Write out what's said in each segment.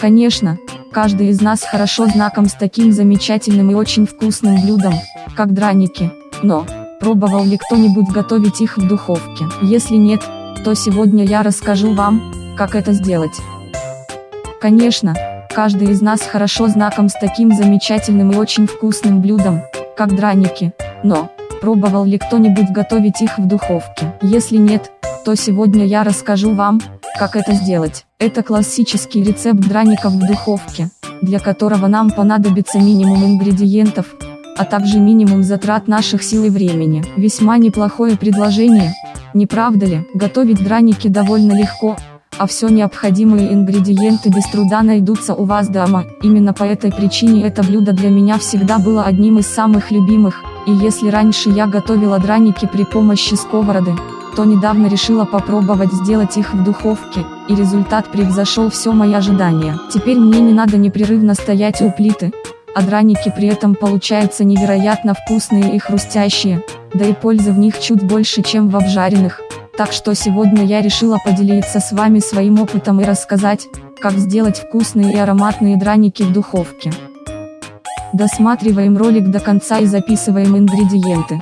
Конечно, каждый из нас хорошо знаком с таким замечательным и очень вкусным блюдом, как драники, но, пробовал ли кто-нибудь готовить их в духовке? Если нет, то сегодня я расскажу вам, как это сделать. Конечно, каждый из нас хорошо знаком с таким замечательным и очень вкусным блюдом, как драники, но, пробовал ли кто-нибудь готовить их в духовке? Если нет, то сегодня я расскажу вам, как это сделать. Это классический рецепт драников в духовке, для которого нам понадобится минимум ингредиентов, а также минимум затрат наших сил и времени. Весьма неплохое предложение, не правда ли? Готовить драники довольно легко, а все необходимые ингредиенты без труда найдутся у вас дома. Именно по этой причине это блюдо для меня всегда было одним из самых любимых, и если раньше я готовила драники при помощи сковороды, то недавно решила попробовать сделать их в духовке, и результат превзошел все мои ожидания. Теперь мне не надо непрерывно стоять у плиты, а драники при этом получаются невероятно вкусные и хрустящие, да и пользы в них чуть больше, чем в обжаренных. Так что сегодня я решила поделиться с вами своим опытом и рассказать, как сделать вкусные и ароматные драники в духовке. Досматриваем ролик до конца и записываем ингредиенты.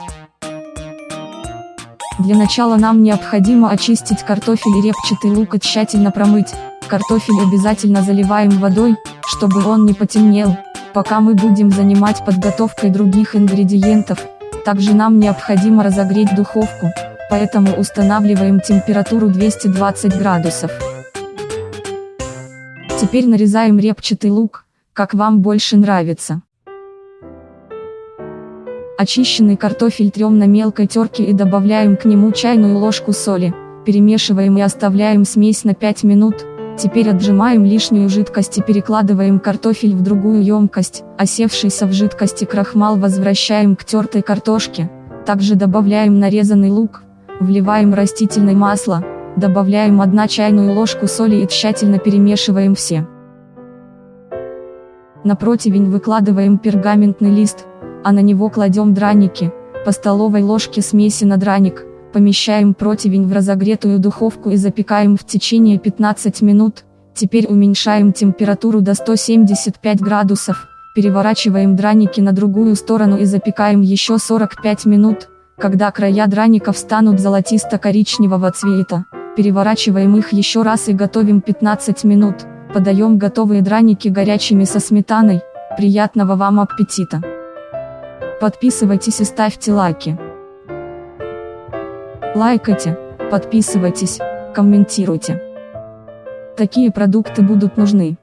Для начала нам необходимо очистить картофель и репчатый лук и тщательно промыть. Картофель обязательно заливаем водой, чтобы он не потемнел, пока мы будем занимать подготовкой других ингредиентов. Также нам необходимо разогреть духовку, поэтому устанавливаем температуру 220 градусов. Теперь нарезаем репчатый лук, как вам больше нравится. Очищенный картофель трем на мелкой терке и добавляем к нему чайную ложку соли, перемешиваем и оставляем смесь на 5 минут, Теперь отжимаем лишнюю жидкость и перекладываем картофель в другую емкость, осевшийся в жидкости крахмал возвращаем к тертой картошке, также добавляем нарезанный лук, вливаем растительное масло, добавляем 1 чайную ложку соли и тщательно перемешиваем все. На противень выкладываем пергаментный лист, а на него кладем драники, по столовой ложке смеси на драник, помещаем противень в разогретую духовку и запекаем в течение 15 минут, теперь уменьшаем температуру до 175 градусов, переворачиваем драники на другую сторону и запекаем еще 45 минут, когда края драников станут золотисто-коричневого цвета, переворачиваем их еще раз и готовим 15 минут, подаем готовые драники горячими со сметаной, приятного вам аппетита! Подписывайтесь и ставьте лайки. Лайкайте, подписывайтесь, комментируйте. Такие продукты будут нужны.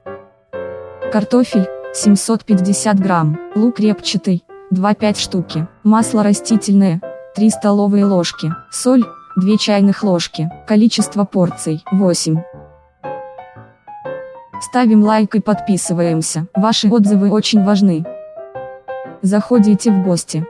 Картофель, 750 грамм, лук репчатый, 2-5 штуки, масло растительное, 3 столовые ложки, соль, 2 чайных ложки, количество порций, 8. Ставим лайк и подписываемся, ваши отзывы очень важны. Заходите в гости.